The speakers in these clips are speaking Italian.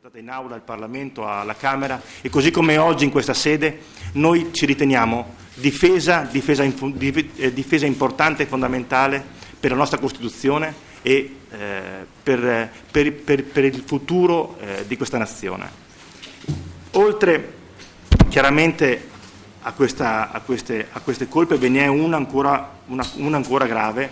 presentata in aula al Parlamento, alla Camera e così come oggi in questa sede noi ci riteniamo difesa, difesa, eh, difesa importante e fondamentale per la nostra Costituzione e eh, per, per, per, per, il futuro eh, di questa nazione. Oltre chiaramente a, questa, a, queste, a queste, colpe ve ne è una ancora, una, una ancora grave,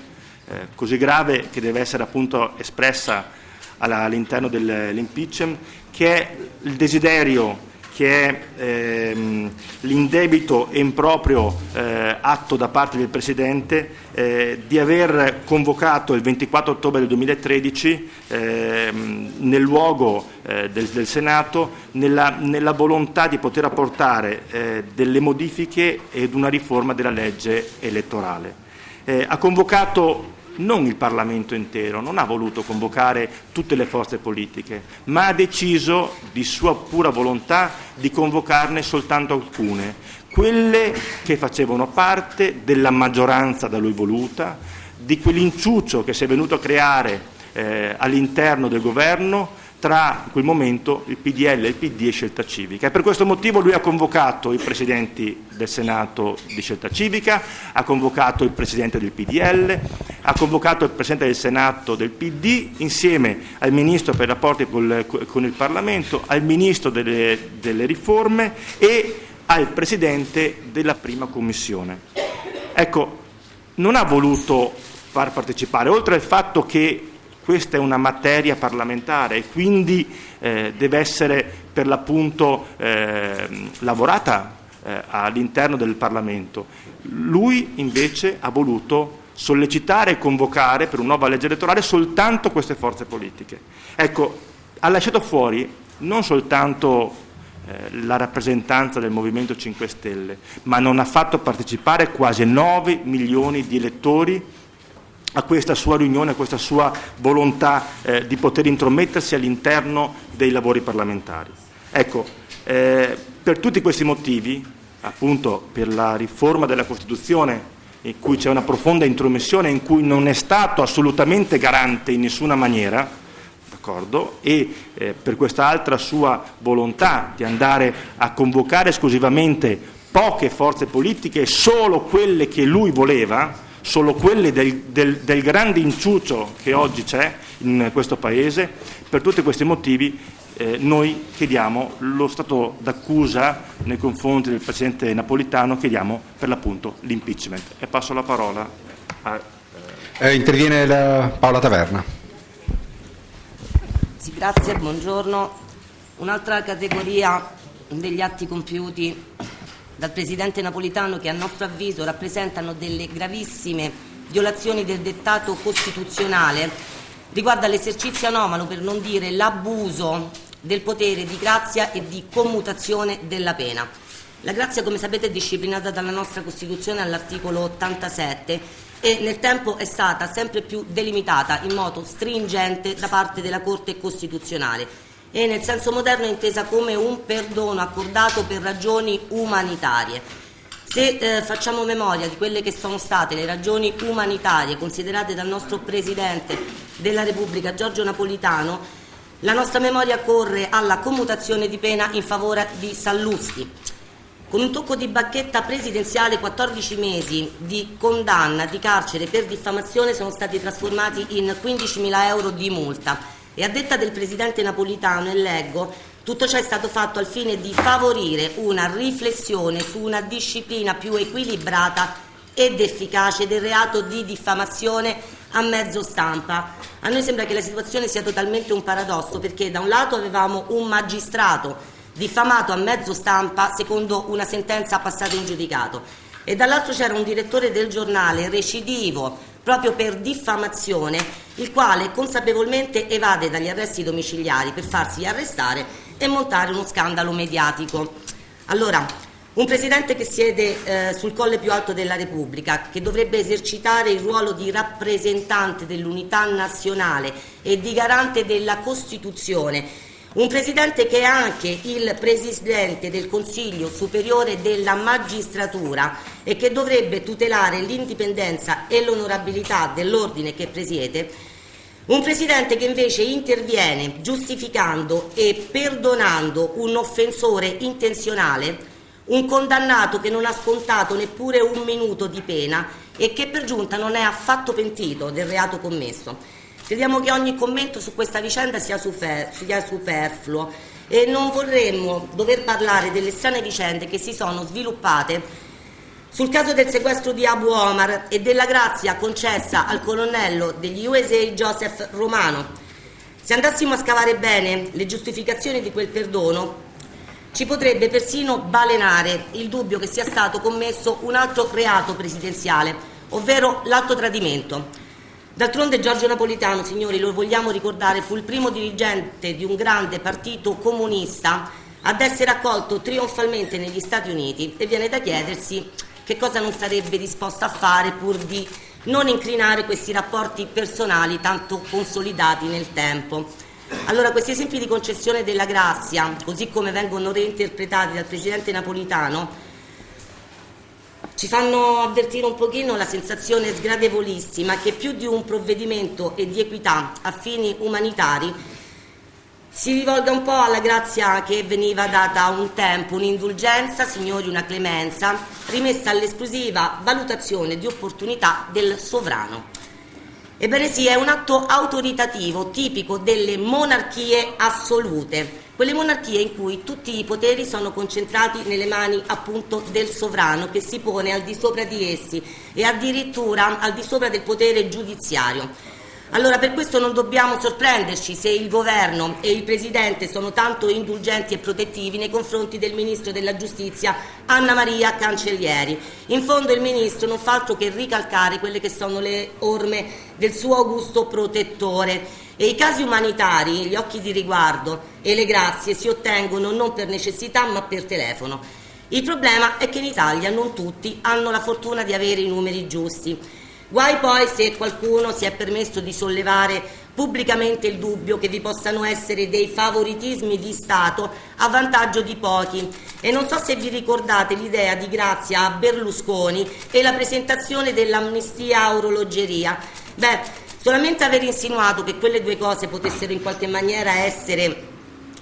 eh, così grave che deve essere appunto espressa all'interno dell'impeachment, che è il desiderio che è ehm, l'indebito e improprio eh, atto da parte del Presidente eh, di aver convocato il 24 ottobre del 2013 eh, nel luogo eh, del, del, Senato nella, nella, volontà di poter apportare eh, delle modifiche ed una riforma della legge elettorale. Eh, ha convocato non il Parlamento intero, non ha voluto convocare tutte le forze politiche, ma ha deciso di sua pura volontà di convocarne soltanto alcune, quelle che facevano parte della maggioranza da lui voluta, di quell'inciuccio che si è venuto a creare eh, all'interno del governo tra quel momento il PDL, il PD e Scelta Civica. E per questo motivo lui ha convocato i presidenti del Senato di Scelta Civica, ha convocato il presidente del PDL, ha convocato il presidente del Senato del PD insieme al ministro per i rapporti con il Parlamento, al ministro delle, delle riforme e al presidente della prima commissione. Ecco, non ha voluto far partecipare, oltre al fatto che questa è una materia parlamentare e quindi eh, deve essere per l'appunto eh, lavorata eh, all'interno del Parlamento. Lui invece ha voluto sollecitare e convocare per una nuova legge elettorale soltanto queste forze politiche. Ecco, ha lasciato fuori non soltanto eh, la rappresentanza del Movimento 5 Stelle, ma non ha fatto partecipare quasi 9 milioni di elettori a questa sua riunione, a questa sua volontà eh, di poter intromettersi all'interno dei lavori parlamentari. Ecco, eh, per tutti questi motivi, appunto per la riforma della Costituzione in cui c'è una profonda intromissione, in cui non è stato assolutamente garante in nessuna maniera, e eh, per quest'altra sua volontà di andare a convocare esclusivamente poche forze politiche, solo quelle che lui voleva, solo quelle del, del, del grande inciucio che oggi c'è in questo Paese. Per tutti questi motivi eh, noi chiediamo lo stato d'accusa nei confronti del Presidente Napolitano, chiediamo per l'appunto l'impeachment. E passo la parola a... Eh, interviene la Paola Taverna. Sì, grazie, buongiorno. Un'altra categoria degli atti compiuti dal Presidente Napolitano che a nostro avviso rappresentano delle gravissime violazioni del dettato costituzionale riguarda l'esercizio anomalo, per non dire l'abuso del potere di grazia e di commutazione della pena. La grazia, come sapete, è disciplinata dalla nostra Costituzione all'articolo 87 e nel tempo è stata sempre più delimitata in modo stringente da parte della Corte Costituzionale e nel senso moderno è intesa come un perdono accordato per ragioni umanitarie. Se eh, facciamo memoria di quelle che sono state le ragioni umanitarie considerate dal nostro Presidente della Repubblica Giorgio Napolitano, la nostra memoria corre alla commutazione di pena in favore di Sallusti. Con un tocco di bacchetta presidenziale 14 mesi di condanna di carcere per diffamazione sono stati trasformati in 15.000 euro di multa e a detta del Presidente Napolitano, e leggo, tutto ciò è stato fatto al fine di favorire una riflessione su una disciplina più equilibrata ed efficace del reato di diffamazione a mezzo stampa. A noi sembra che la situazione sia totalmente un paradosso perché da un lato avevamo un magistrato diffamato a mezzo stampa secondo una sentenza passata in giudicato e dall'altro c'era un direttore del giornale recidivo proprio per diffamazione, il quale consapevolmente evade dagli arresti domiciliari per farsi arrestare e montare uno scandalo mediatico. Allora, un Presidente che siede eh, sul colle più alto della Repubblica, che dovrebbe esercitare il ruolo di rappresentante dell'unità nazionale e di garante della Costituzione, un Presidente che è anche il Presidente del Consiglio Superiore della Magistratura e che dovrebbe tutelare l'indipendenza e l'onorabilità dell'ordine che presiede, Un Presidente che invece interviene giustificando e perdonando un offensore intenzionale, un condannato che non ha scontato neppure un minuto di pena e che per giunta non è affatto pentito del reato commesso. Crediamo che ogni commento su questa vicenda sia, sia superfluo e non vorremmo dover parlare delle strane vicende che si sono sviluppate sul caso del sequestro di Abu Omar e della grazia concessa al colonnello degli USA Joseph Romano. Se andassimo a scavare bene le giustificazioni di quel perdono, ci potrebbe persino balenare il dubbio che sia stato commesso un altro reato presidenziale, ovvero l'alto tradimento. D'altronde Giorgio Napolitano, signori, lo vogliamo ricordare, fu il primo dirigente di un grande partito comunista ad essere accolto trionfalmente negli Stati Uniti e viene da chiedersi che cosa non sarebbe disposto a fare pur di non incrinare questi rapporti personali tanto consolidati nel tempo. Allora, questi esempi di concessione della grazia, così come vengono reinterpretati dal Presidente Napolitano, ci fanno avvertire un pochino la sensazione sgradevolissima che più di un provvedimento e di equità a fini umanitari si rivolga un po' alla grazia che veniva data un tempo, un'indulgenza, signori, una clemenza, rimessa all'esclusiva valutazione di opportunità del sovrano. Ebbene sì, è un atto autoritativo tipico delle monarchie assolute, quelle monarchie in cui tutti i poteri sono concentrati nelle mani appunto del sovrano che si pone al di sopra di essi e addirittura al di sopra del potere giudiziario. Allora per questo non dobbiamo sorprenderci se il governo e il Presidente sono tanto indulgenti e protettivi nei confronti del Ministro della Giustizia Anna Maria Cancellieri. In fondo il Ministro non fa altro che ricalcare quelle che sono le orme del suo augusto protettore e i casi umanitari, gli occhi di riguardo e le grazie si ottengono non per necessità ma per telefono. Il problema è che in Italia non tutti hanno la fortuna di avere i numeri giusti. Guai poi se qualcuno si è permesso di sollevare pubblicamente il dubbio che vi possano essere dei favoritismi di Stato a vantaggio di pochi. E non so se vi ricordate l'idea di Grazia a Berlusconi e la presentazione dell'amnistia a orologeria. Beh, Solamente aver insinuato che quelle due cose potessero in qualche maniera essere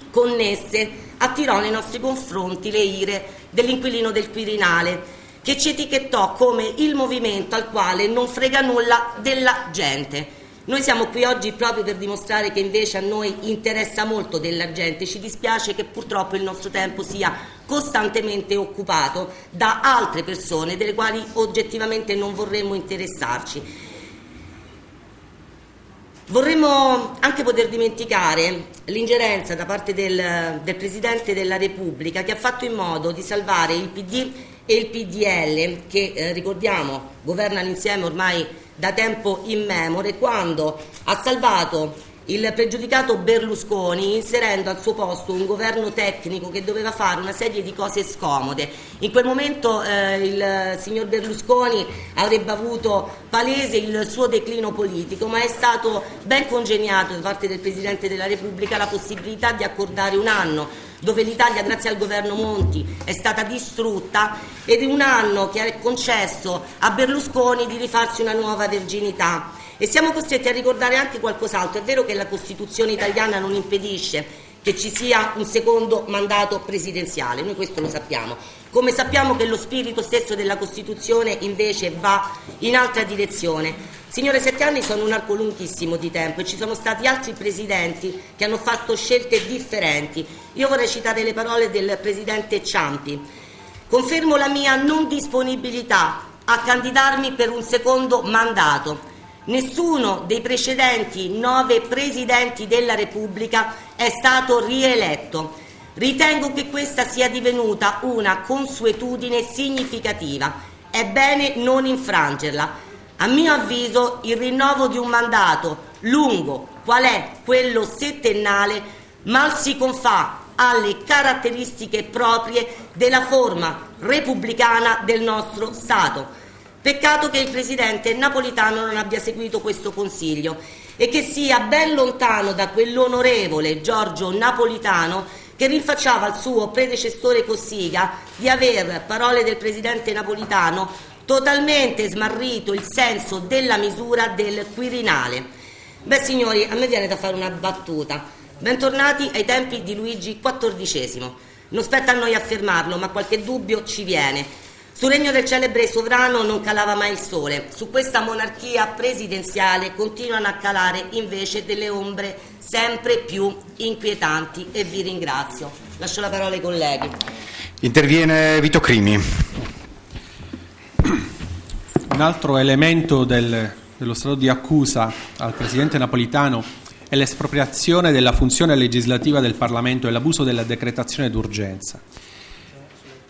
connesse attirò nei nostri confronti le ire dell'inquilino del Quirinale che ci etichettò come il movimento al quale non frega nulla della gente. Noi siamo qui oggi proprio per dimostrare che invece a noi interessa molto della gente, ci dispiace che purtroppo il nostro tempo sia costantemente occupato da altre persone delle quali oggettivamente non vorremmo interessarci. Vorremmo anche poter dimenticare l'ingerenza da parte del, del, Presidente della Repubblica che ha fatto in modo di salvare il PD e il PDL che, eh, ricordiamo, governano insieme ormai da tempo immemore, quando ha salvato il pregiudicato Berlusconi inserendo al suo posto un governo tecnico che doveva fare una serie di cose scomode. In quel momento eh, il signor Berlusconi avrebbe avuto palese il suo declino politico, ma è stato ben congegnato da parte del Presidente della Repubblica la possibilità di accordare un anno dove l'Italia grazie al governo Monti è stata distrutta ed un anno che ha concesso a Berlusconi di rifarsi una nuova verginità. E siamo costretti a ricordare anche qualcos'altro. È vero che la Costituzione italiana non impedisce che ci sia un secondo mandato presidenziale, noi questo lo sappiamo. Come sappiamo che lo spirito stesso della Costituzione invece va in altra direzione. Signore, sette anni sono un arco lunghissimo di tempo e ci sono stati altri presidenti che hanno fatto scelte differenti. Io vorrei citare le parole del presidente Ciampi. Confermo la mia non disponibilità a candidarmi per un secondo mandato Nessuno dei precedenti nove Presidenti della Repubblica è stato rieletto. Ritengo che questa sia divenuta una consuetudine significativa. È bene non infrangerla. A mio avviso il rinnovo di un mandato lungo, qual è quello settennale, mal si confà alle caratteristiche proprie della forma repubblicana del nostro Stato. Peccato che il Presidente Napolitano non abbia seguito questo consiglio e che sia ben lontano da quell'onorevole Giorgio Napolitano che rinfacciava al suo predecessore Cossiga di aver, parole del Presidente Napolitano, totalmente smarrito il senso della misura del Quirinale. Beh signori, a me viene da fare una battuta. Bentornati ai tempi di Luigi XIV. Non spetta a noi affermarlo, ma qualche dubbio ci viene. Sul regno del celebre sovrano non calava mai il sole. Su questa monarchia presidenziale continuano a calare invece delle ombre sempre più inquietanti e vi ringrazio. Lascio la parola ai colleghi. Interviene Vito Crimi. Un altro elemento del, dello stato di accusa al Presidente Napolitano è l'espropriazione della funzione legislativa del Parlamento e l'abuso della decretazione d'urgenza.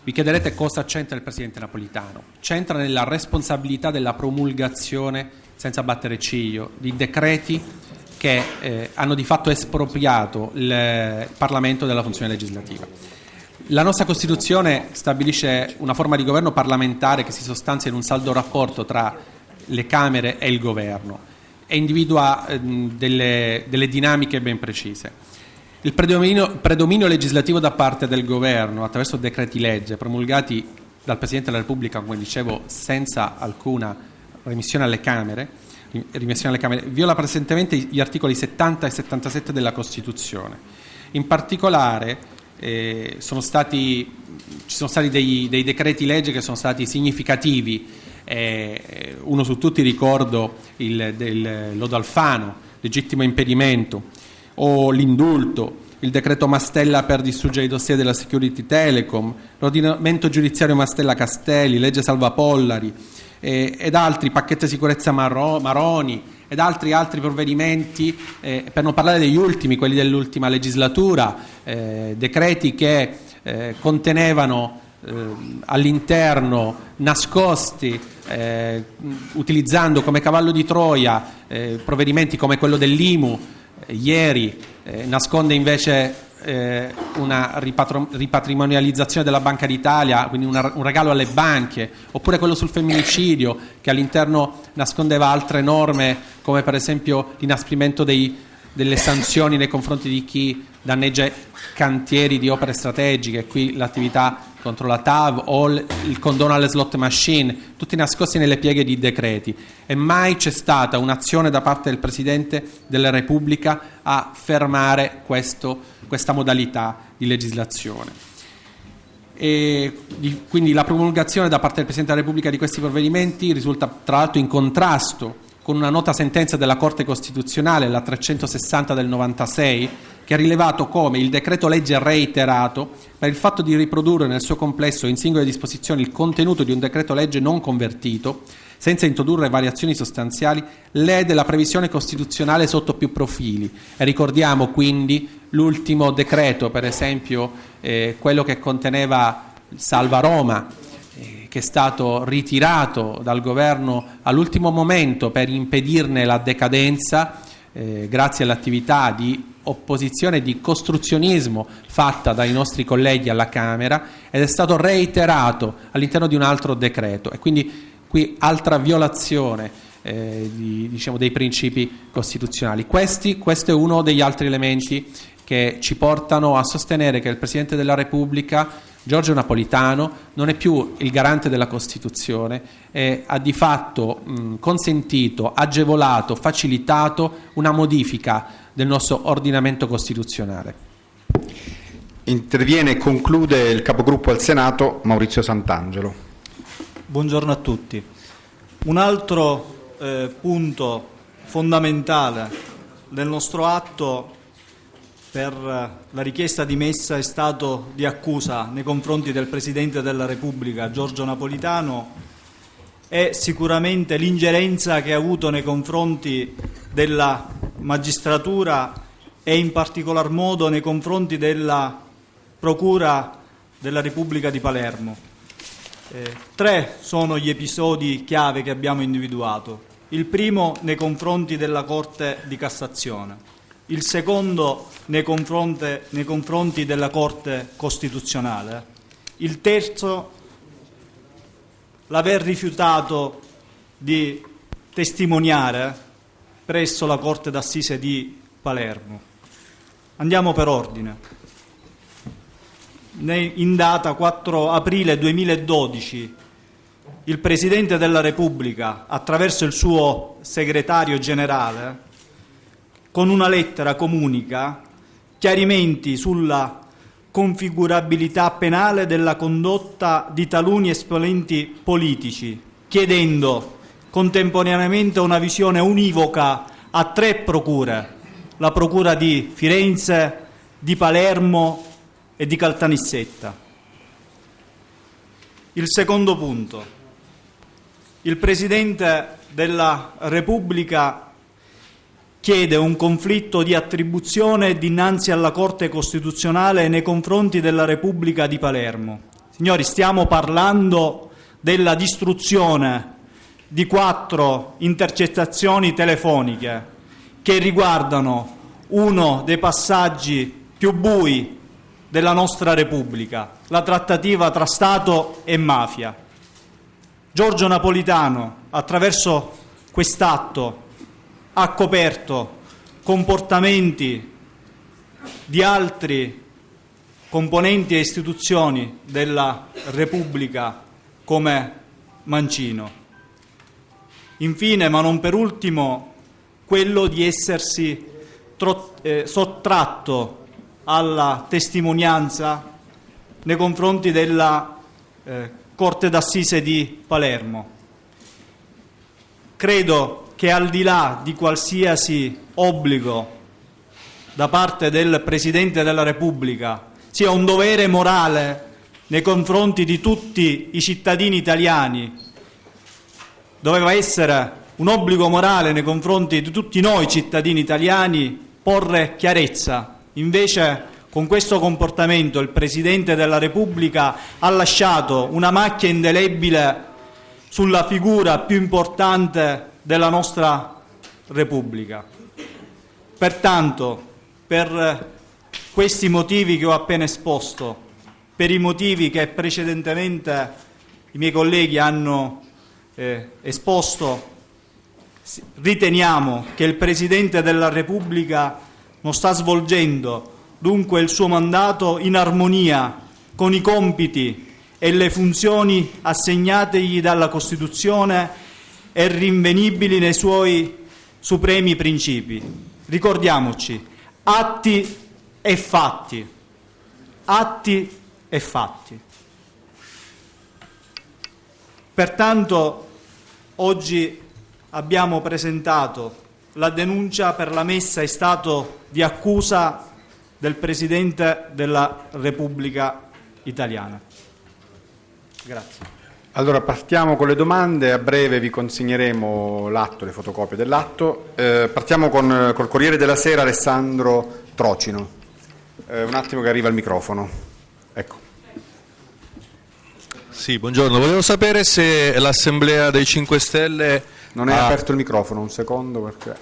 Vi chiederete cosa c'entra il Presidente Napolitano. C'entra nella responsabilità della promulgazione, senza battere ciglio, di decreti che eh, hanno di fatto espropriato il Parlamento della funzione legislativa. La nostra Costituzione stabilisce una forma di governo parlamentare che si sostanzia in un saldo rapporto tra le Camere e il Governo e individua eh, delle, delle dinamiche ben precise. Il predominio, predominio, legislativo da parte del governo attraverso decreti legge promulgati dal Presidente della Repubblica, come dicevo, senza alcuna remissione alle Camere, remissione alle Camere viola presentemente gli articoli 70 e 77 della Costituzione. In particolare eh, sono stati, ci sono stati dei, dei, decreti legge che sono stati significativi, eh, uno su tutti ricordo il del Lodo legittimo impedimento, o l'indulto, il decreto Mastella per distruggere i dossier della Security Telecom, l'ordinamento giudiziario Mastella Castelli, legge Salva Pollari eh, ed altri, pacchetto sicurezza Marro, Maroni ed altri, altri provvedimenti, eh, per non parlare degli ultimi, quelli dell'ultima legislatura, eh, decreti che eh, contenevano eh, all'interno nascosti eh, utilizzando come cavallo di Troia provvedimenti come quello dell'IMU ieri eh, nasconde invece eh, una ripatrimonializzazione della Banca d'Italia, quindi una, un regalo alle banche, oppure quello sul femminicidio che all'interno nascondeva altre norme come per esempio l'inasprimento dei, delle sanzioni nei confronti di chi danneggia cantieri di opere strategiche, qui l'attività contro la TAV o il condono alle slot machine, tutti nascosti nelle pieghe di decreti e mai c'è stata un'azione da parte del Presidente della Repubblica a fermare questo, questa modalità di legislazione. E quindi la promulgazione da parte del Presidente della Repubblica di questi provvedimenti risulta tra l'altro in contrasto con una nota sentenza della Corte Costituzionale, la 360 del 96, che ha rilevato come il decreto legge reiterato, per il fatto di riprodurre nel suo complesso in singole disposizioni il contenuto di un decreto legge non convertito, senza introdurre variazioni sostanziali, lede la previsione costituzionale sotto più profili. E ricordiamo quindi l'ultimo decreto, per esempio eh, quello che conteneva Salva Roma, che è stato ritirato dal governo all'ultimo momento per impedirne la decadenza, eh, grazie all'attività di opposizione di costruzionismo fatta dai nostri colleghi alla Camera ed è stato reiterato all'interno di un altro decreto e quindi qui altra violazione eh, di, diciamo, dei principi costituzionali. Questi, questo è uno degli altri elementi che ci portano a sostenere che il Presidente della Repubblica Giorgio Napolitano non è più il garante della Costituzione e ha di fatto mh, consentito, agevolato, facilitato una modifica del nostro ordinamento costituzionale. Interviene e conclude il capogruppo al Senato Maurizio Sant'Angelo. Buongiorno a tutti. Un altro eh, punto fondamentale del nostro atto per la richiesta di messa è stato di accusa nei confronti del Presidente della Repubblica Giorgio Napolitano è sicuramente l'ingerenza che ha avuto nei confronti della magistratura e in particolar modo nei confronti della Procura della Repubblica di Palermo. Eh, tre sono gli episodi chiave che abbiamo individuato. Il primo nei confronti della Corte di Cassazione il secondo nei confronti, nei confronti della Corte Costituzionale, il terzo l'aver rifiutato di testimoniare presso la Corte d'Assise di Palermo. Andiamo per ordine. In data 4 aprile 2012 il Presidente della Repubblica, attraverso il suo segretario generale, con una lettera comunica chiarimenti sulla configurabilità penale della condotta di taluni esponenti politici, chiedendo contemporaneamente una visione univoca a tre procure, la procura di Firenze, di Palermo e di Caltanissetta. Il secondo punto. Il Presidente della Repubblica chiede un conflitto di attribuzione dinanzi alla Corte Costituzionale nei confronti della Repubblica di Palermo. Signori, stiamo parlando della distruzione di quattro intercettazioni telefoniche che riguardano uno dei passaggi più bui della nostra Repubblica, la trattativa tra Stato e mafia. Giorgio Napolitano, attraverso quest'atto, ha coperto comportamenti di altri componenti e istituzioni della Repubblica come Mancino. Infine, ma non per ultimo, quello di essersi eh, sottratto alla testimonianza nei confronti della eh, Corte d'Assise di Palermo. Credo che al di là di qualsiasi obbligo da parte del Presidente della Repubblica sia un dovere morale nei confronti di tutti i cittadini italiani, doveva essere un obbligo morale nei confronti di tutti noi cittadini italiani porre chiarezza. Invece con questo comportamento il Presidente della Repubblica ha lasciato una macchia indelebile sulla figura più importante della nostra Repubblica. Pertanto, per questi motivi che ho appena esposto, per i motivi che precedentemente i miei colleghi hanno eh, esposto, riteniamo che il Presidente della Repubblica non sta svolgendo dunque il suo mandato in armonia con i compiti e le funzioni assegnategli dalla Costituzione e rinvenibili nei suoi supremi principi. Ricordiamoci, atti e fatti, atti e fatti. Pertanto oggi abbiamo presentato la denuncia per la messa in stato di accusa del Presidente della Repubblica Italiana. Grazie. Allora partiamo con le domande, a breve vi consegneremo l'atto, le fotocopie dell'atto. Eh, partiamo con col Corriere della Sera Alessandro Trocino. Eh, un attimo che arriva il microfono. Ecco. Sì, buongiorno. Volevo sapere se l'Assemblea dei 5 Stelle... Non è ha... aperto il microfono, un secondo perché...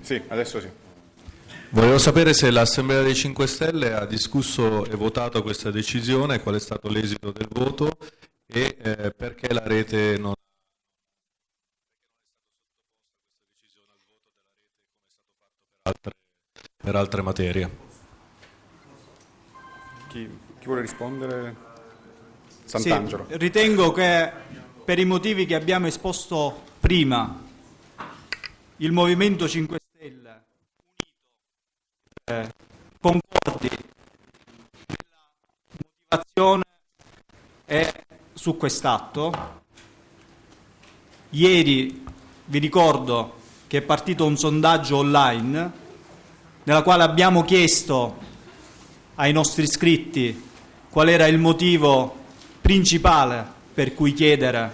Sì, adesso sì. Volevo sapere se l'Assemblea dei 5 Stelle ha discusso e votato questa decisione, qual è stato l'esito del voto e eh, perché la rete non Altre, per altre materie. Chi, chi vuole rispondere? Sant'Angelo. Sì, ritengo che per i motivi che abbiamo esposto prima, il Movimento 5 eh, concordi nella motivazione è su quest'atto. Ieri vi ricordo che è partito un sondaggio online nella quale abbiamo chiesto ai nostri iscritti qual era il motivo principale per cui chiedere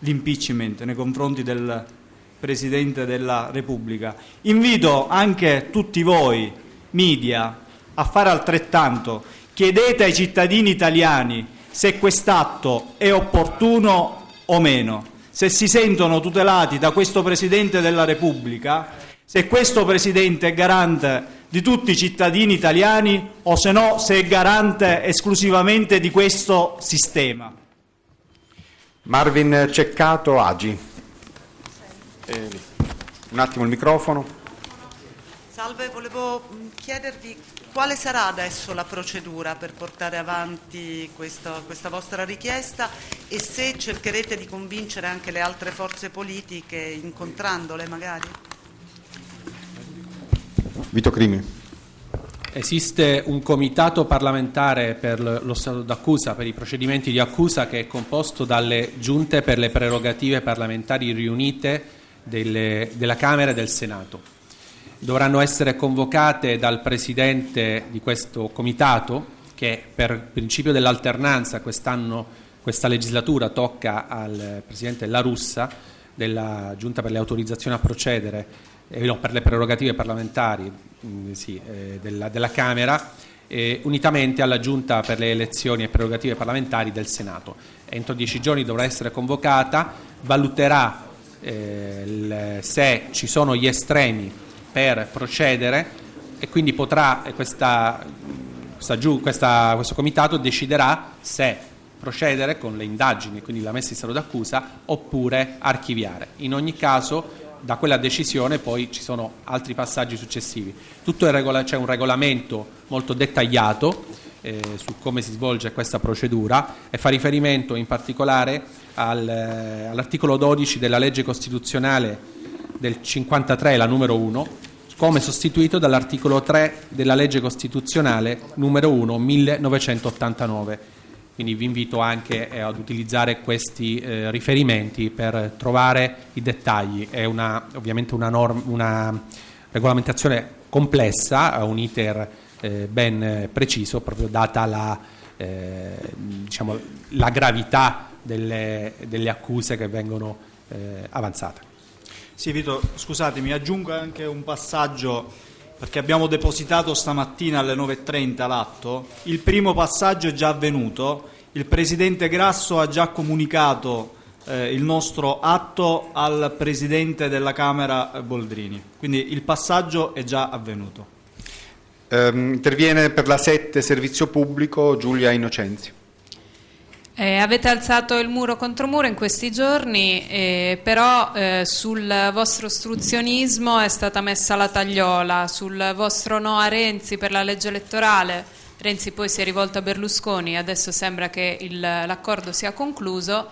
l'impeachment nei confronti del Presidente della Repubblica. Invito anche tutti voi, media, a fare altrettanto. Chiedete ai cittadini italiani se quest'atto è opportuno o meno, se si sentono tutelati da questo Presidente della Repubblica, se questo Presidente è garante di tutti i cittadini italiani o se no se è garante esclusivamente di questo sistema. Marvin Ceccato Agi. Eh, un attimo il microfono. Salve, volevo chiedervi quale sarà adesso la procedura per portare avanti questa, questa, vostra richiesta e se cercherete di convincere anche le altre forze politiche incontrandole magari? Vito Crimi. Esiste un comitato parlamentare per lo stato d'accusa, per i procedimenti di accusa, che è composto dalle giunte per le prerogative parlamentari riunite delle, della Camera e del Senato. Dovranno essere convocate dal Presidente di questo comitato, che per principio dell'alternanza quest'anno, questa legislatura tocca al Presidente La Russa, della Giunta per le autorizzazioni a procedere, eh, no, per le prerogative parlamentari Mm, sì, eh, della, della, Camera, eh, unitamente alla Giunta per le elezioni e prerogative parlamentari del Senato. Entro dieci giorni dovrà essere convocata, valuterà eh, il, se ci sono gli estremi per procedere e quindi potrà questa, questa, questa, questo comitato deciderà se procedere con le indagini, quindi la messa in stato d'accusa, oppure archiviare. In ogni caso da quella decisione poi ci sono altri passaggi successivi. C'è un regolamento molto dettagliato eh, su come si svolge questa procedura e fa riferimento in particolare al, eh, all'articolo 12 della legge costituzionale del 53, la numero 1, come sostituito dall'articolo 3 della legge costituzionale numero 1 1989 quindi vi invito anche eh, ad utilizzare questi eh, riferimenti per trovare i dettagli. È una, ovviamente una, norm, una regolamentazione complessa, ha un iter eh, ben preciso, proprio data la, eh, diciamo, la gravità delle, delle, accuse che vengono eh, avanzate. Sì, Vito, scusatemi, aggiungo anche un passaggio perché abbiamo depositato stamattina alle 9.30 l'atto, il primo passaggio è già avvenuto, il Presidente Grasso ha già comunicato eh, il nostro atto al Presidente della Camera eh, Boldrini, quindi il passaggio è già avvenuto. Eh, interviene per la 7 Servizio Pubblico Giulia Innocenzi. Eh, avete alzato il muro contro muro in questi giorni, eh, però eh, sul vostro ostruzionismo è stata messa la tagliola, sul vostro no a Renzi per la legge elettorale. Renzi poi si è rivolto a Berlusconi, adesso sembra che l'accordo sia concluso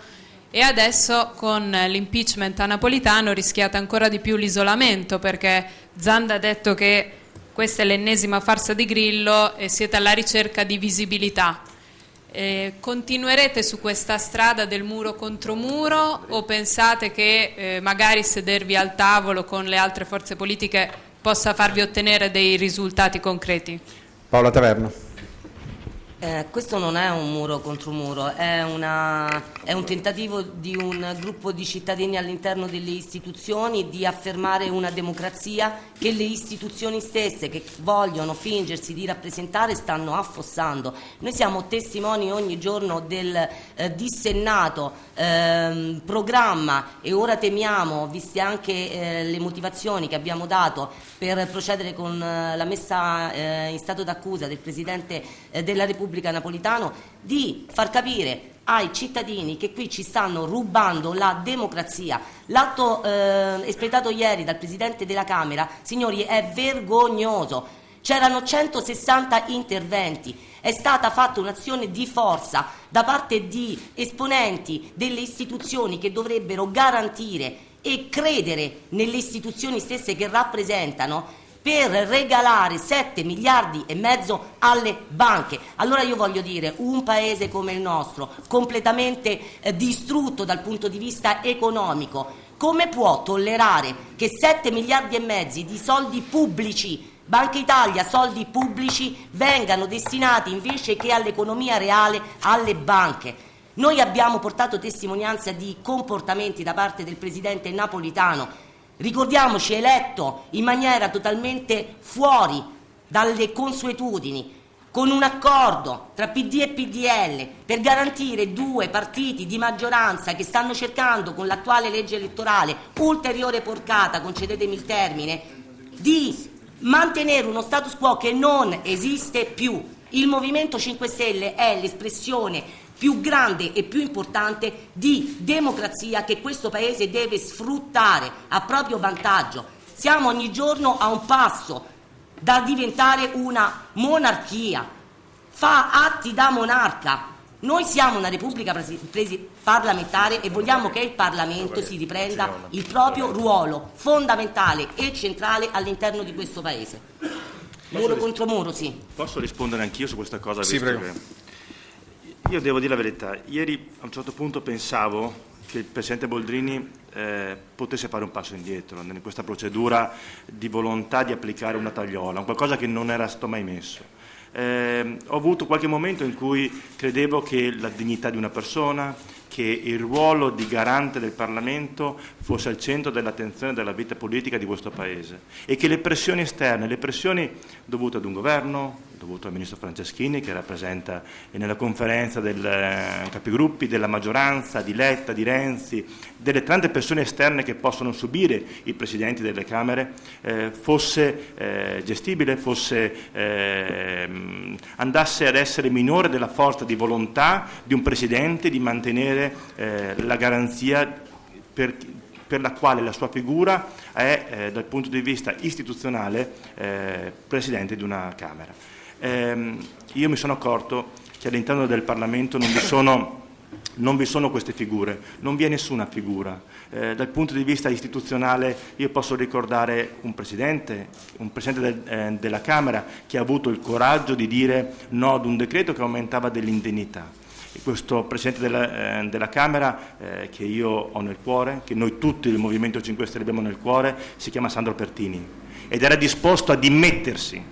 e adesso con l'impeachment a Napolitano rischiate ancora di più l'isolamento perché Zanda ha detto che questa è l'ennesima farsa di Grillo e siete alla ricerca di visibilità. Eh, continuerete su questa strada del muro contro muro o pensate che eh, magari sedervi al tavolo con le altre forze politiche possa farvi ottenere dei risultati concreti? Paola Taverno. Eh, questo non è un muro contro muro, è, una, è, un tentativo di un gruppo di cittadini all'interno delle istituzioni di affermare una democrazia che le istituzioni stesse che vogliono fingersi di rappresentare stanno affossando. Noi siamo testimoni ogni giorno del eh, dissennato eh, programma e ora temiamo, viste anche eh, le motivazioni che abbiamo dato per procedere con eh, la messa in stato d'accusa del Presidente della Repubblica, Repubblica Napolitano di far capire ai cittadini che qui ci stanno rubando la democrazia. L'atto eh, espletato ieri dal Presidente della Camera, signori, è vergognoso. C'erano 160 interventi, è stata fatta un'azione di forza da parte di esponenti delle istituzioni che dovrebbero garantire e credere nelle istituzioni stesse che rappresentano per regalare 7 miliardi e mezzo alle banche. Allora io voglio dire, un paese come il nostro, completamente eh, distrutto dal punto di vista economico, come può tollerare che 7 miliardi e mezzi di soldi pubblici Banca Italia, soldi pubblici vengano destinati invece che all'economia reale alle banche. Noi abbiamo portato testimonianza di comportamenti da parte del Presidente Napolitano ricordiamoci, eletto in maniera totalmente fuori dalle consuetudini, con un accordo tra PD e PDL per garantire due partiti di maggioranza che stanno cercando con l'attuale legge elettorale ulteriore porcata, concedetemi il termine, di mantenere uno status quo che non esiste più. Il Movimento 5 Stelle è l'espressione più grande e più importante di democrazia che questo Paese deve sfruttare a proprio vantaggio. Siamo ogni giorno a un passo da diventare una monarchia, fa atti da monarca. Noi siamo una repubblica parlamentare e vogliamo che il Parlamento si riprenda il proprio ruolo fondamentale e centrale all'interno di questo Paese. Muro contro muro, sì. Posso rispondere anch'io su questa cosa? Sì, visto prego. che- Io devo dire la verità, ieri a un certo punto pensavo che il Presidente Boldrini eh, potesse fare un passo indietro in questa procedura di volontà di applicare una tagliola, qualcosa che non era stato mai messo. Eh, ho avuto qualche momento in cui credevo che la dignità di una persona, che il ruolo di garante del Parlamento fosse al centro dell'attenzione della vita politica di questo Paese e che le pressioni esterne, le pressioni dovute ad un governo, dovute al Ministro Franceschini che rappresenta nella conferenza del eh, capigruppi della maggioranza, di Letta, di Renzi, delle tante persone esterne che possono subire i Presidenti delle Camere, eh, fosse eh, gestibile, fosse, ehm, andasse ad essere minore della forza di volontà di un Presidente di mantenere eh, la garanzia per, per la quale la sua figura è, eh, dal punto di vista istituzionale, eh, Presidente di una Camera. Ehm, io mi sono accorto che all'interno del Parlamento non vi sono non vi sono queste figure, non vi è nessuna figura. Eh, dal punto di vista istituzionale io posso ricordare un Presidente, un Presidente del- eh, della Camera che ha avuto il coraggio di dire no ad un decreto che aumentava dell'indennità. Questo Presidente della, eh, della Camera eh, che io ho nel cuore, che noi tutti del Movimento 5 Stelle abbiamo nel cuore, si chiama Sandro Pertini ed era disposto a dimettersi,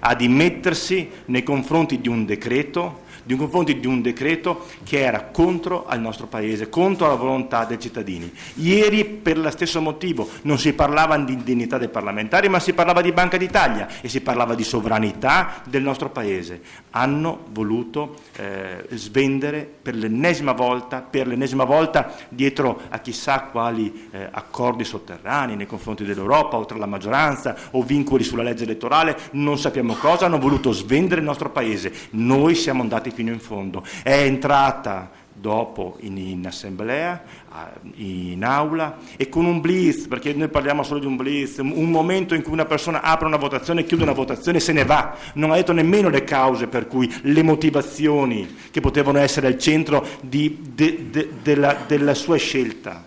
a dimettersi nei confronti di un decreto nei confronti di un decreto che era contro al nostro Paese, contro la volontà dei cittadini. Ieri, per lo stesso motivo, non si parlava di indennità dei parlamentari, ma si parlava di Banca d'Italia e si parlava di sovranità del nostro Paese. Hanno voluto eh, svendere per l'ennesima volta, per l'ennesima volta dietro a chissà quali eh, accordi sotterranei nei confronti dell'Europa o tra la maggioranza o vincoli sulla legge elettorale, non sappiamo cosa, hanno voluto svendere il nostro Paese. Noi siamo andati fino in fondo. È entrata dopo in, in assemblea, in aula e con un blitz, perché noi parliamo solo di un blitz, un un momento in cui una persona apre una votazione, chiude una votazione e se ne va, non ha detto nemmeno le cause per cui le motivazioni che potevano essere al centro di- de- de- della, della sua scelta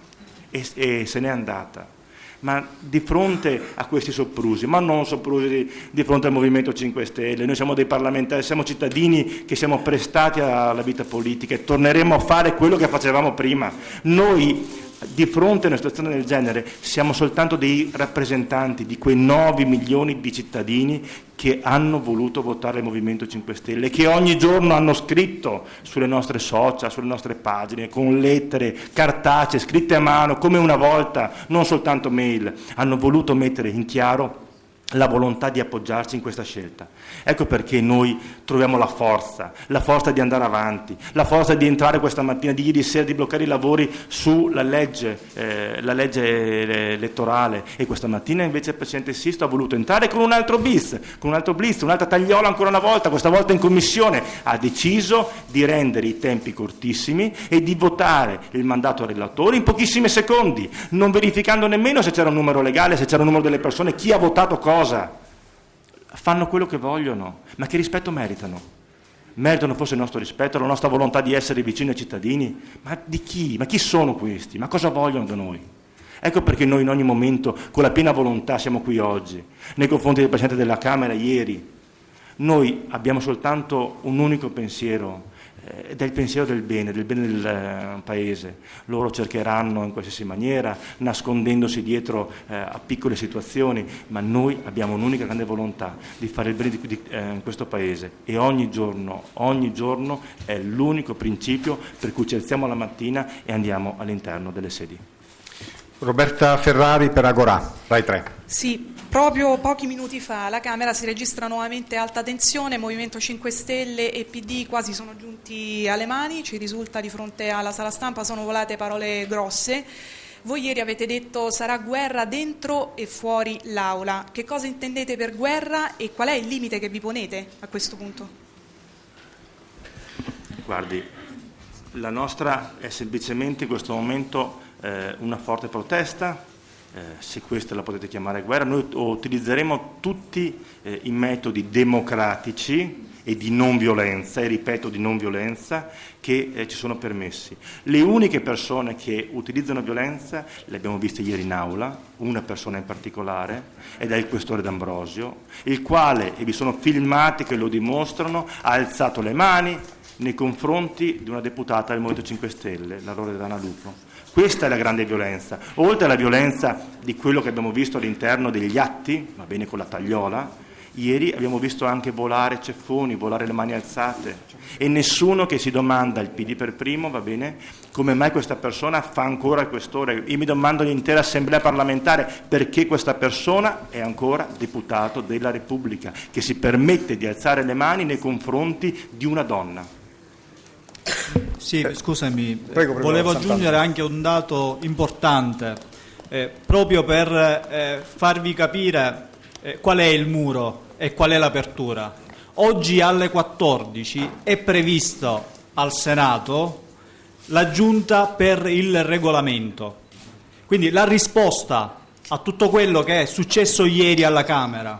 e, e se n'è andata. Ma di fronte a questi soprusi, ma non soprusi di, di fronte al Movimento 5 Stelle, noi siamo dei parlamentari, siamo cittadini che siamo prestati alla vita politica e torneremo a fare quello che facevamo prima. Noi di fronte a una situazione del genere siamo soltanto dei rappresentanti di quei 9 milioni di cittadini che hanno voluto votare il Movimento 5 Stelle, che ogni giorno hanno scritto sulle nostre social, sulle nostre pagine, con lettere cartacee, scritte a mano, come una volta, non soltanto mail, hanno voluto mettere in chiaro la volontà di appoggiarci in questa scelta. Ecco perché noi troviamo la forza, la forza di andare avanti, la forza di entrare questa mattina, di ieri sera, di bloccare i lavori sulla legge, eh, la legge eh, elettorale e questa mattina invece il Presidente Sisto ha voluto entrare con un altro bis, con un altro blitz, un'altra tagliola ancora una volta, questa volta in Commissione, ha deciso di rendere i tempi cortissimi e di votare il mandato al relatore in pochissimi secondi, non verificando nemmeno se c'era un numero legale, se c'era un numero delle persone, chi ha votato cosa. Fanno quello che vogliono, ma che rispetto meritano? Meritano forse il nostro rispetto, la nostra volontà di essere vicini ai cittadini? Ma di chi? Ma chi sono questi? Ma cosa vogliono da noi? Ecco perché noi in ogni momento, con la piena volontà, siamo qui oggi, nei confronti del Presidente della Camera ieri. Noi abbiamo soltanto un unico pensiero, eh, ed è il pensiero del bene, del bene del eh, Paese. Loro cercheranno in qualsiasi maniera, nascondendosi dietro eh, a piccole situazioni, ma noi abbiamo un'unica grande volontà di fare il bene di, di eh, questo Paese e ogni giorno, ogni giorno è l'unico principio per cui ci alziamo la mattina e andiamo all'interno delle sedi. Roberta Ferrari per Agorà, Rai 3. Sì, proprio pochi minuti fa alla Camera si registra nuovamente alta tensione, Movimento 5 Stelle e PD quasi sono giunti alle mani, ci risulta di fronte alla sala stampa sono volate parole grosse. Voi ieri avete detto sarà guerra dentro e fuori l'aula. Che cosa intendete per guerra e qual è il limite che vi ponete a questo punto? Guardi, la nostra è semplicemente in questo momento eh, una forte protesta se questa la potete chiamare guerra, noi utilizzeremo tutti eh, i metodi democratici e di non violenza, e ripeto di non violenza, che eh, ci sono permessi. Le uniche persone che utilizzano violenza, le abbiamo viste ieri in aula, una persona in particolare, ed è il questore D'Ambrosio, il quale, e vi sono filmati che lo dimostrano, ha alzato le mani nei confronti di una deputata del Movimento 5 Stelle, la Loredana Lupo. Questa è la grande violenza. Oltre alla violenza di quello che abbiamo visto all'interno degli atti, va bene con la tagliola, Ieri abbiamo visto anche volare ceffoni, volare le mani alzate e nessuno che si domanda, il PD per primo, va bene, come mai questa persona fa ancora il questore. Io mi domando l'intera assemblea parlamentare perché questa persona è ancora deputato della Repubblica, che si permette di alzare le mani nei confronti di una donna. Sì, scusami, prego, prego, volevo aggiungere anche un dato importante, eh, proprio per eh, farvi capire eh, qual è il muro e qual è l'apertura. Oggi alle 14 è previsto al Senato la giunta per il regolamento. Quindi la risposta a tutto quello che è successo ieri alla Camera,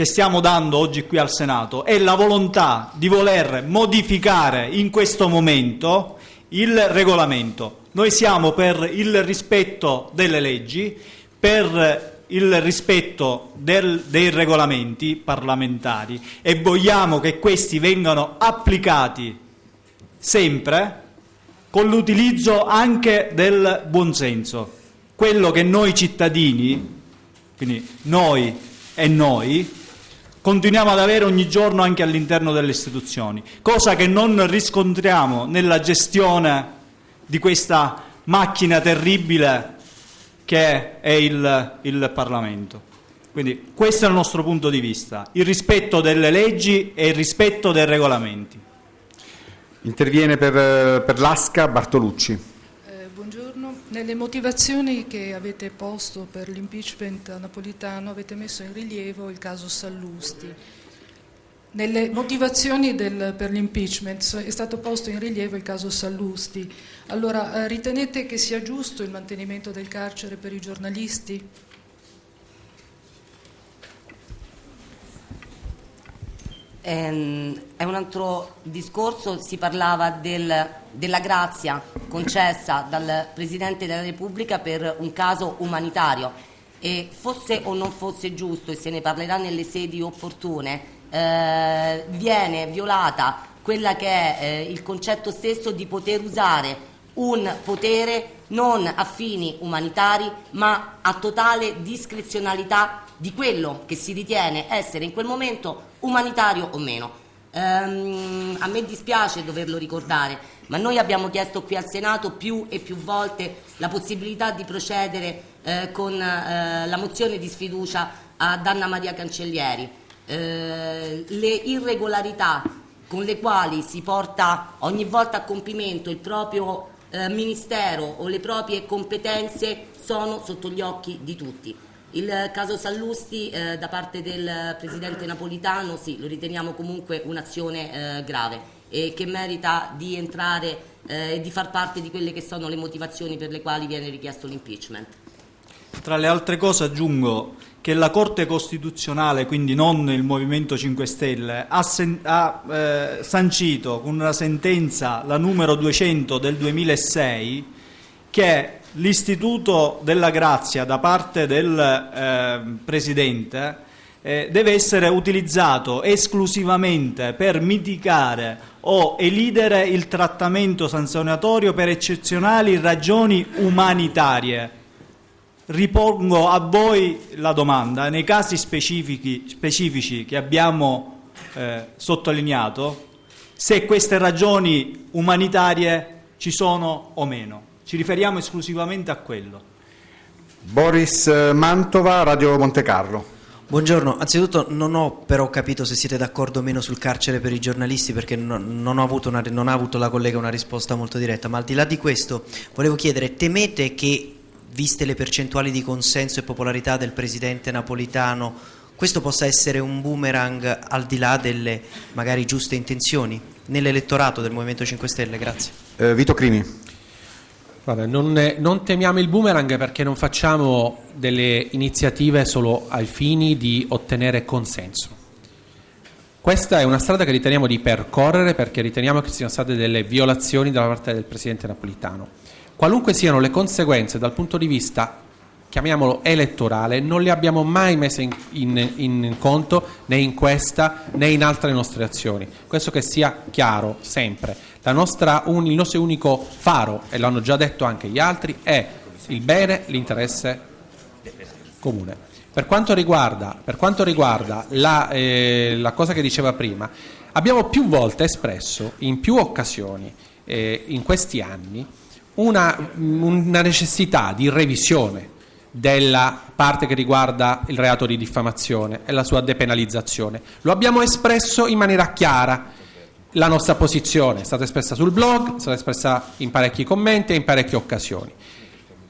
che stiamo dando oggi qui al Senato, è la volontà di voler modificare in questo momento il regolamento. Noi siamo per il rispetto delle leggi, per il rispetto del, dei regolamenti parlamentari e vogliamo che questi vengano applicati sempre con l'utilizzo anche del buonsenso. Quello che noi cittadini, quindi noi e noi, continuiamo ad avere ogni giorno anche all'interno delle istituzioni, cosa che non riscontriamo nella gestione di questa macchina terribile che è il, il Parlamento. Quindi questo è il nostro punto di vista, il rispetto delle leggi e il rispetto dei regolamenti. Interviene per, per l'ASCA Bartolucci. Nelle motivazioni che avete posto per l'impeachment napolitano avete messo in rilievo il caso Sallusti. Nelle motivazioni del, per l'impeachment è stato posto in rilievo il caso Sallusti. Allora, eh, ritenete che sia giusto il mantenimento del carcere per i giornalisti? Ehm, è un altro discorso, si parlava del, della grazia concessa dal Presidente della Repubblica per un caso umanitario. E fosse o non fosse giusto, e se ne parlerà nelle sedi opportune, eh, viene violata quella che è eh, il concetto stesso di poter usare un potere non a fini umanitari ma a totale discrezionalità di quello che si ritiene essere in quel momento umanitario o meno. Um, a me dispiace doverlo ricordare, ma noi abbiamo chiesto qui al Senato più e più volte la possibilità di procedere eh, con eh, la mozione di sfiducia ad Anna Maria Cancellieri. Eh, le irregolarità con le quali si porta ogni volta a compimento il proprio eh, ministero o le proprie competenze sono sotto gli occhi di tutti. Il caso Sallusti eh, da parte del Presidente Napolitano sì, lo riteniamo comunque un'azione eh, grave e che merita di entrare eh, e di far parte di quelle che sono le motivazioni per le quali viene richiesto l'impeachment. Tra le altre cose aggiungo che la Corte Costituzionale, quindi non il Movimento 5 Stelle, ha, ha eh, sancito con una sentenza, la numero 200 del 2006, che l'istituto della grazia da parte del eh, Presidente eh, deve essere utilizzato esclusivamente per mitigare o elidere il trattamento sanzionatorio per eccezionali ragioni umanitarie ripongo a voi la domanda, nei casi specifici che abbiamo eh, sottolineato, se queste ragioni umanitarie ci sono o meno. Ci riferiamo esclusivamente a quello. Boris Mantova, Radio Monte Carlo. Buongiorno, anzitutto non ho però capito se siete d'accordo o meno sul carcere per i giornalisti perché non, non, una, non ha avuto la collega una risposta molto diretta, ma al di là di questo volevo chiedere, temete che viste le percentuali di consenso e popolarità del presidente napolitano, questo possa essere un boomerang al di là delle magari giuste intenzioni nell'elettorato del Movimento 5 Stelle? Grazie. Eh, Vito Crimi. Guarda, non, non, temiamo il boomerang perché non facciamo delle iniziative solo ai fini di ottenere consenso. Questa è una strada che riteniamo di percorrere perché riteniamo che siano state delle violazioni da parte del Presidente Napolitano. Qualunque siano le conseguenze dal punto di vista chiamiamolo elettorale, non le abbiamo mai messe in, in, in, conto né in questa né in altre nostre azioni. Questo che sia chiaro sempre. Nostra, un, il nostro unico faro, e l'hanno già detto anche gli altri, è il bene, l'interesse comune. Per quanto riguarda, per quanto riguarda la, eh, la, cosa che diceva prima, abbiamo più volte espresso, in più occasioni, eh, in questi anni, una, una necessità di revisione della parte che riguarda il reato di diffamazione e la sua depenalizzazione. Lo abbiamo espresso in maniera chiara. La nostra posizione è stata espressa sul blog, è stata espressa in parecchi commenti e in parecchie occasioni.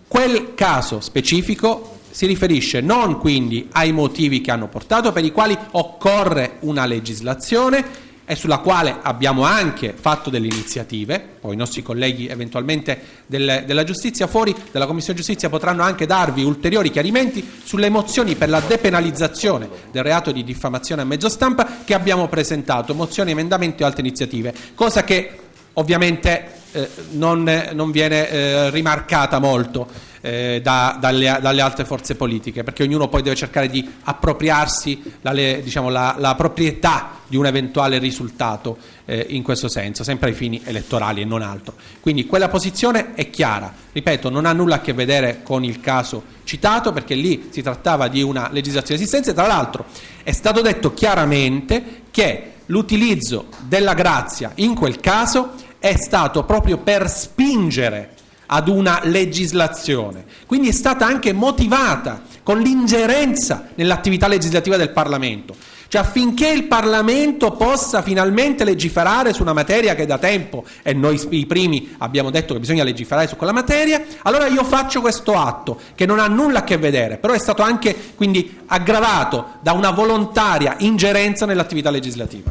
Quel caso specifico si riferisce non quindi ai motivi che hanno portato, per i quali occorre una legislazione, e sulla quale abbiamo anche fatto delle iniziative, poi i nostri colleghi eventualmente del, della giustizia fuori della Commissione Giustizia potranno anche darvi ulteriori chiarimenti sulle mozioni per la depenalizzazione del reato di diffamazione a mezzo stampa che abbiamo presentato, mozioni, emendamenti o altre iniziative, cosa che ovviamente eh, non, non, viene eh, rimarcata molto eh, da, dalle, dalle, altre forze politiche, perché ognuno poi deve cercare di appropriarsi la, diciamo, la, la proprietà di un eventuale risultato eh, in questo senso, sempre ai fini elettorali e non altro. Quindi quella posizione è chiara, ripeto, non ha nulla a che vedere con il caso citato, perché lì si trattava di una legislazione esistente, tra l'altro è stato detto chiaramente che l'utilizzo della grazia in quel caso è stato proprio per spingere ad una legislazione, quindi è stata anche motivata con l'ingerenza nell'attività legislativa del Parlamento. Cioè affinché il Parlamento possa finalmente legiferare su una materia che da tempo, e noi i primi abbiamo detto che bisogna legiferare su quella materia, allora io faccio questo atto che non ha nulla a che vedere, però è stato anche quindi aggravato da una volontaria ingerenza nell'attività legislativa.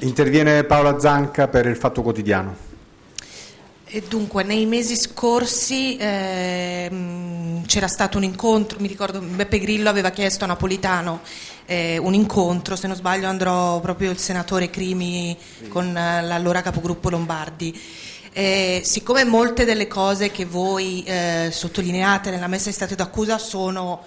Interviene Paola Zanca per il Fatto Quotidiano. E dunque, nei mesi scorsi eh, c'era stato un incontro, mi ricordo Beppe Grillo aveva chiesto a Napolitano eh, un incontro, se non sbaglio andrò proprio il senatore Crimi con eh, l'allora capogruppo Lombardi. Eh, siccome molte delle cose che voi eh, sottolineate nella messa in stato d'accusa sono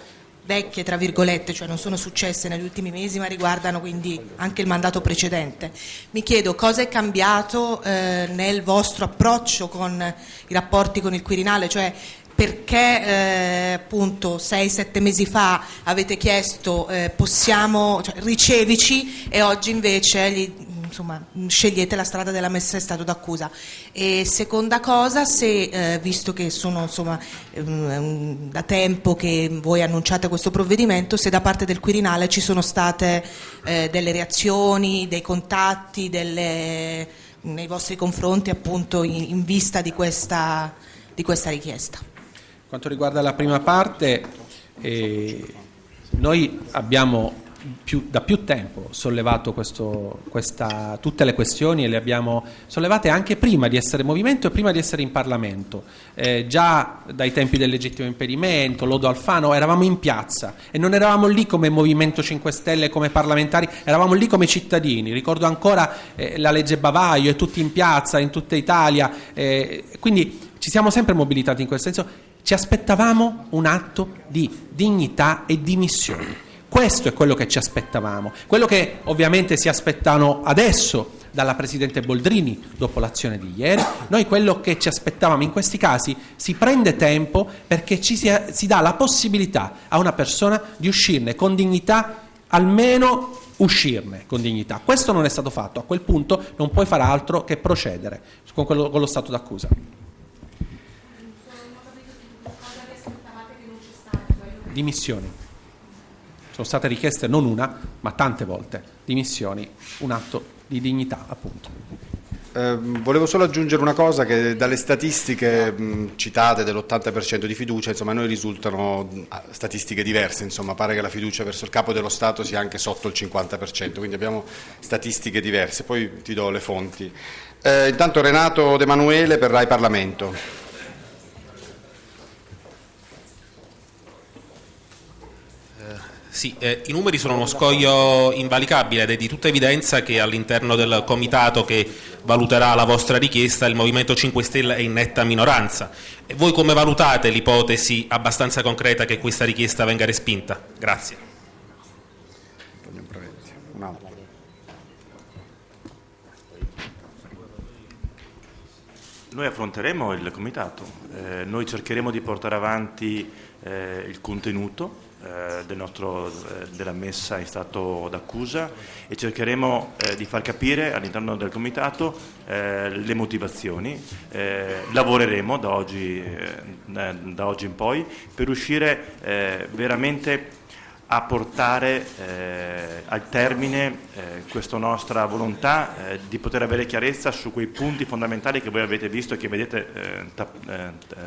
vecchie, tra virgolette, cioè non sono successe negli ultimi mesi ma riguardano quindi anche il mandato precedente. Mi chiedo cosa è cambiato eh, nel vostro approccio con i rapporti con il Quirinale, cioè perché eh, appunto 6-7 mesi fa avete chiesto eh, possiamo, cioè, ricevici e oggi invece gli, insomma, scegliete la strada della messa in stato d'accusa. E seconda cosa, se eh, visto che sono insomma, um, da tempo che voi annunciate questo provvedimento, se da parte del Quirinale ci sono state eh, delle reazioni, dei contatti delle, nei vostri confronti appunto in, in vista di questa, di questa richiesta. Quanto riguarda la prima parte, eh, noi abbiamo più, da più tempo sollevato questo, questa, tutte le questioni e le abbiamo sollevate anche prima di essere movimento e prima di essere in Parlamento. Eh, già dai tempi del legittimo impedimento, Lodo Alfano, eravamo in piazza e non eravamo lì come Movimento 5 Stelle, come parlamentari, eravamo lì come cittadini. Ricordo ancora eh, la legge Bavaglio e tutti in piazza in tutta Italia. Eh, quindi ci siamo sempre mobilitati in quel senso. Ci aspettavamo un atto di dignità e di missione questo è quello che ci aspettavamo, quello che ovviamente si aspettano adesso dalla Presidente Boldrini dopo l'azione di ieri, noi quello che ci aspettavamo in questi casi si prende tempo perché ci si, si dà la possibilità a una persona di uscirne con dignità, almeno uscirne con dignità. Questo non è stato fatto, a quel punto non puoi fare altro che procedere con, quello, con lo stato d'accusa. Dimissioni sono state richieste non una, ma tante volte dimissioni, un atto di dignità appunto. Eh, volevo solo aggiungere una cosa che dalle statistiche mh, citate dell'80% di fiducia, insomma, a noi risultano statistiche diverse, insomma, pare che la fiducia verso il capo dello Stato sia anche sotto il 50%, quindi abbiamo statistiche diverse, poi ti do le fonti. Eh, intanto Renato De Manuele per Rai Parlamento. Sì, eh, i numeri sono uno scoglio invalicabile ed è di tutta evidenza che all'interno del comitato che valuterà la vostra richiesta il Movimento 5 Stelle è in netta minoranza. E voi come valutate l'ipotesi abbastanza concreta che questa richiesta venga respinta? Grazie. Noi affronteremo il comitato, eh, noi cercheremo di portare avanti eh, il contenuto del nostro, eh, della messa in stato d'accusa e cercheremo eh, di far capire all'interno del comitato eh, le motivazioni. Eh, lavoreremo da oggi, da oggi, in poi per riuscire veramente a portare eh, al termine eh, questa nostra volontà eh, di poter avere chiarezza su quei punti fondamentali che voi avete visto e che vedete tra,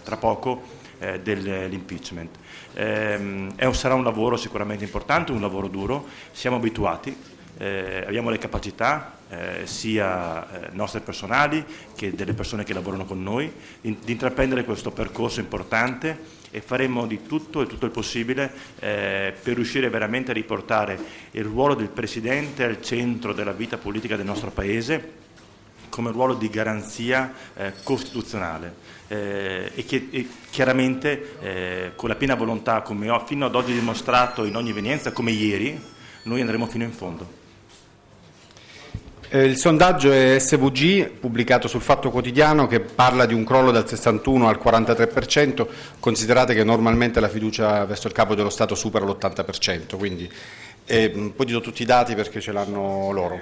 tra poco dell'impeachment. Ehm, sarà un lavoro sicuramente importante, un lavoro duro, siamo abituati, eh, abbiamo le capacità eh, sia eh, nostre personali che delle persone che lavorano con noi in, di intraprendere questo percorso importante e faremo di tutto e tutto il possibile eh, per riuscire veramente a riportare il ruolo del Presidente al centro della vita politica del nostro Paese come ruolo di garanzia eh, costituzionale eh, e, che, e chiaramente eh, con la piena volontà, come ho fino ad oggi dimostrato in ogni evenienza, come ieri, noi andremo fino in fondo. Eh, il sondaggio è SVG, pubblicato sul Fatto Quotidiano, che parla di un crollo dal 61 al 43%, considerate che normalmente la fiducia verso il capo dello Stato supera l'80%, quindi eh, poi ti do tutti i dati perché ce l'hanno loro.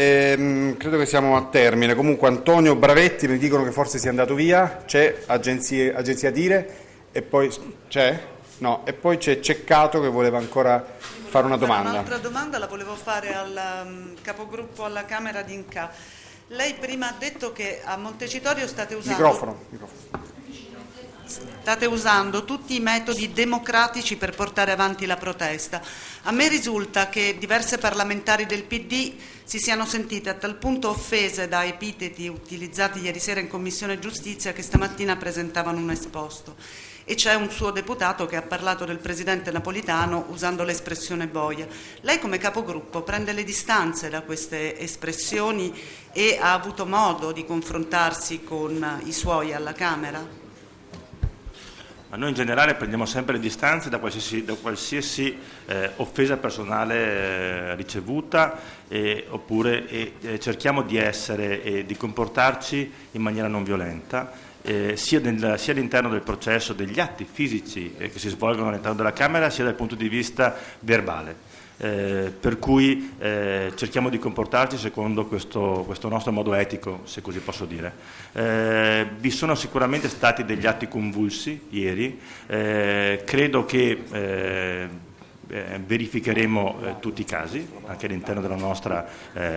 Ehm, credo che siamo a termine. Comunque Antonio Bravetti mi dicono che forse sia andato via, c'è agenzie, agenzia Dire e poi c'è? No, e poi c'è Ceccato che voleva ancora fare una domanda. Un'altra domanda la volevo fare al um, capogruppo alla Camera di Inca. Lei prima ha detto che a Montecitorio state usando... Microfono, microfono state usando tutti i metodi democratici per portare avanti la protesta. A me risulta che diverse parlamentari del PD si siano sentite a tal punto offese da epiteti utilizzati ieri sera in Commissione Giustizia che stamattina presentavano un esposto. E c'è un suo deputato che ha parlato del Presidente Napolitano usando l'espressione boia. Lei come capogruppo prende le distanze da queste espressioni e ha avuto modo di confrontarsi con i suoi alla Camera? Ma noi in generale prendiamo sempre le distanze da qualsiasi, da qualsiasi eh, offesa personale eh, ricevuta eh, oppure cerchiamo di essere e di comportarci in maniera non violenta. Eh, sia, nel, sia, all'interno del processo degli atti fisici eh, che si svolgono all'interno della Camera sia dal punto di vista verbale eh, per cui eh, cerchiamo di comportarci secondo questo, questo, nostro modo etico, se così posso dire. Eh, vi sono sicuramente stati degli atti convulsi ieri, eh, credo che eh, verificheremo tutti i casi, anche all'interno della nostra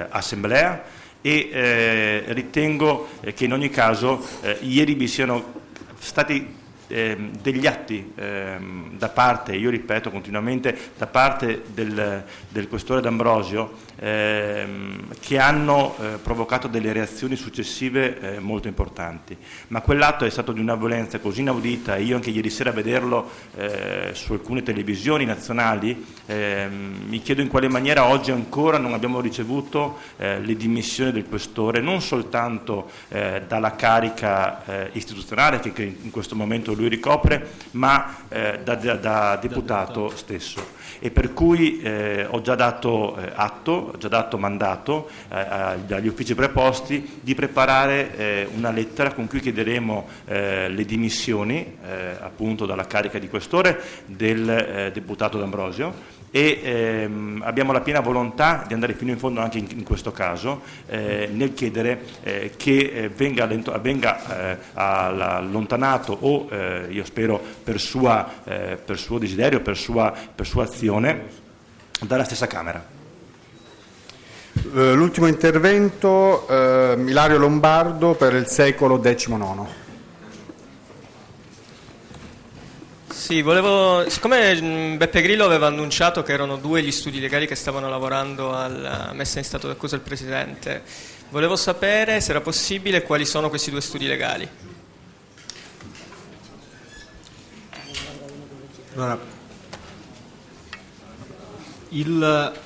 assemblea, e ritengo che in ogni caso ieri vi siano stati eh, degli atti eh, da parte, io ripeto continuamente, da parte del, del questore D'Ambrosio ehm, che hanno eh, provocato delle reazioni successive eh, molto importanti. Ma quell'atto è stato di una violenza così inaudita, io anche ieri sera a vederlo eh, su alcune televisioni nazionali, ehm, mi chiedo in quale maniera oggi ancora non abbiamo ricevuto eh, le dimissioni del questore, non soltanto eh, dalla carica eh, istituzionale che, che, in questo momento lui ricopre, ma da, da, da deputato stesso. E per cui eh, ho già dato eh, atto, ho già dato mandato eh, agli uffici preposti di preparare eh, una lettera con cui chiederemo eh, le dimissioni eh, appunto dalla carica di questore del deputato D'Ambrosio e ehm, abbiamo la piena volontà di andare fino in fondo anche in, in questo caso eh, nel chiedere eh, che eh, venga, venga allontanato o io spero per, sua, per, suo desiderio, per sua, per sua azione dalla stessa Camera. L'ultimo intervento, eh, Ilario Lombardo per il secolo XIX. Sì, volevo, siccome Beppe Grillo aveva annunciato che erano due gli studi legali che stavano lavorando alla messa in stato d'accusa del Presidente, Volevo sapere se era possibile quali sono questi due studi legali. Allora,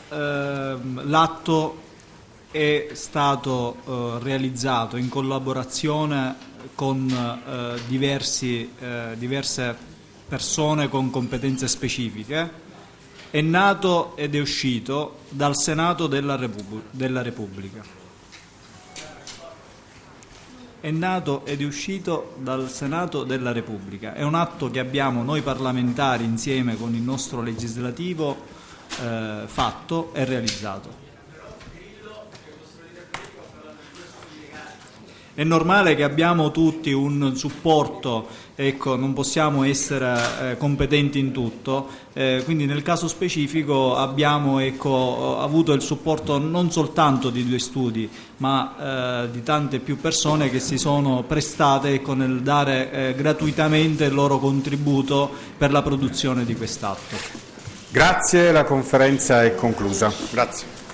ehm, l'atto è stato eh, realizzato in collaborazione con eh, diversi, eh, diverse persone con competenze specifiche, è nato ed è uscito dal Senato della, della Repubblica. È nato ed è uscito dal Senato della Repubblica. È un atto che abbiamo noi parlamentari insieme con il nostro legislativo eh, fatto e realizzato. È normale che abbiamo tutti un supporto, ecco, non possiamo essere eh, competenti in tutto, eh, quindi nel caso specifico abbiamo ecco, avuto il supporto non soltanto di due studi, ma eh, di tante più persone che si sono prestate ecco, nel dare eh, gratuitamente il loro contributo per la produzione di quest'atto. Grazie, la conferenza è conclusa. Grazie.